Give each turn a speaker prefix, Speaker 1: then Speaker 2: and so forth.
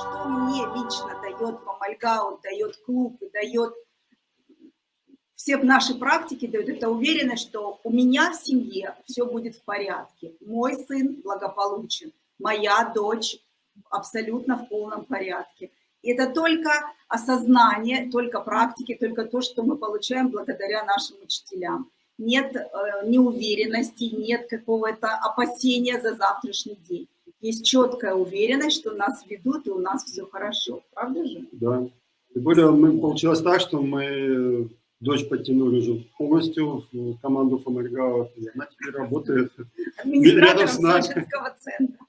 Speaker 1: что мне лично дает Фомальгаут, дает клуб дает все наши практики дают, это уверенность, что у меня в семье все будет в порядке. Мой сын благополучен, моя дочь абсолютно в полном порядке. И это только осознание, только практики, только то, что мы получаем благодаря нашим учителям. Нет э, неуверенности, нет какого-то опасения за завтрашний день. Есть четкая уверенность, что нас ведут и у нас все хорошо. Правда же?
Speaker 2: Да. Тем более мы, получилось так, что мы дочь подтянули уже полностью в команду Фомаргау, и она теперь работает рядом с нами.
Speaker 1: центра.